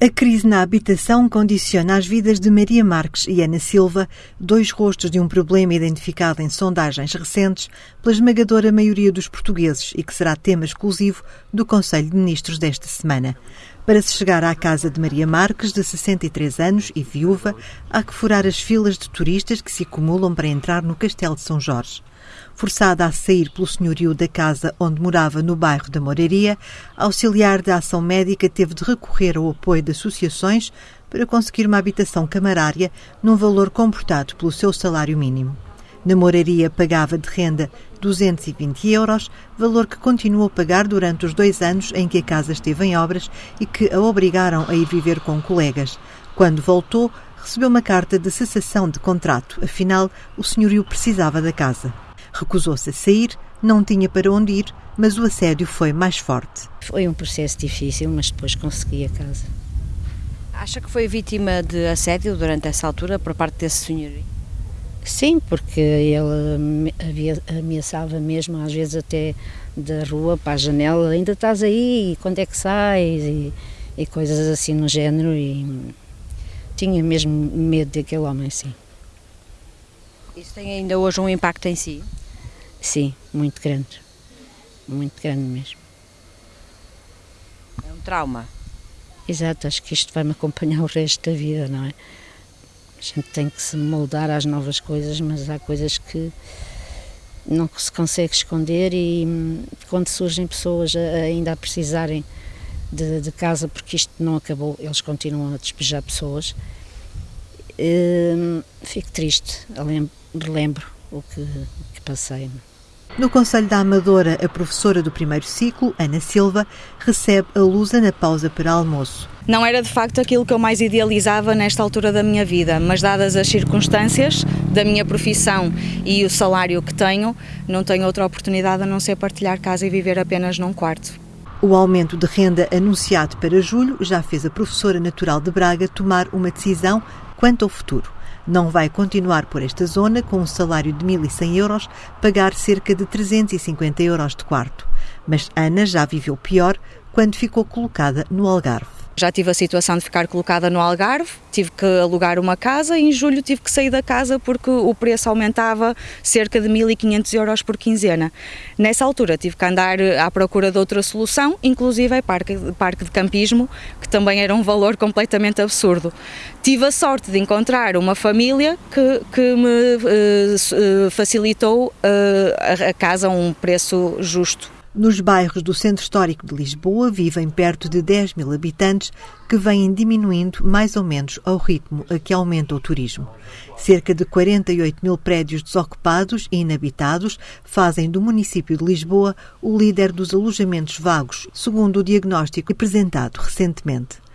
A crise na habitação condiciona as vidas de Maria Marques e Ana Silva, dois rostos de um problema identificado em sondagens recentes pela esmagadora maioria dos portugueses e que será tema exclusivo do Conselho de Ministros desta semana. Para se chegar à casa de Maria Marques, de 63 anos e viúva, há que furar as filas de turistas que se acumulam para entrar no Castelo de São Jorge. Forçada a sair pelo senhorio da casa onde morava no bairro da Moraria, a auxiliar da ação médica teve de recorrer ao apoio de associações para conseguir uma habitação camarária num valor comportado pelo seu salário mínimo. Na Moraria pagava de renda 220 euros, valor que continuou a pagar durante os dois anos em que a casa esteve em obras e que a obrigaram a ir viver com colegas. Quando voltou, recebeu uma carta de cessação de contrato, afinal, o senhorio precisava da casa. Recusou-se a sair, não tinha para onde ir, mas o assédio foi mais forte. Foi um processo difícil, mas depois consegui a casa. Acha que foi vítima de assédio durante essa altura por parte desse senhor? Sim, porque ele ameaçava mesmo, às vezes até da rua para a janela, ainda estás aí, quando é que sais? E, e coisas assim no género, e tinha mesmo medo daquele homem, sim. Isso tem ainda hoje um impacto em si? Sim, muito grande. Muito grande mesmo. É um trauma. Exato, acho que isto vai-me acompanhar o resto da vida, não é? A gente tem que se moldar às novas coisas, mas há coisas que não se consegue esconder e hum, quando surgem pessoas ainda a precisarem de, de casa, porque isto não acabou, eles continuam a despejar pessoas, hum, fico triste, relembro o que, o que passei. No Conselho da Amadora, a professora do primeiro ciclo, Ana Silva, recebe a Lusa na pausa para almoço. Não era de facto aquilo que eu mais idealizava nesta altura da minha vida, mas dadas as circunstâncias da minha profissão e o salário que tenho, não tenho outra oportunidade a não ser partilhar casa e viver apenas num quarto. O aumento de renda anunciado para julho já fez a professora natural de Braga tomar uma decisão quanto ao futuro não vai continuar por esta zona com um salário de 1.100 euros, pagar cerca de 350 euros de quarto. Mas Ana já viveu pior quando ficou colocada no Algarve. Já tive a situação de ficar colocada no Algarve, tive que alugar uma casa e em julho tive que sair da casa porque o preço aumentava cerca de 1.500 euros por quinzena. Nessa altura tive que andar à procura de outra solução, inclusive é parque, parque de campismo, que também era um valor completamente absurdo. Tive a sorte de encontrar uma família que, que me uh, facilitou uh, a casa a um preço justo. Nos bairros do Centro Histórico de Lisboa vivem perto de 10 mil habitantes que vêm diminuindo mais ou menos ao ritmo a que aumenta o turismo. Cerca de 48 mil prédios desocupados e inabitados fazem do município de Lisboa o líder dos alojamentos vagos, segundo o diagnóstico apresentado recentemente.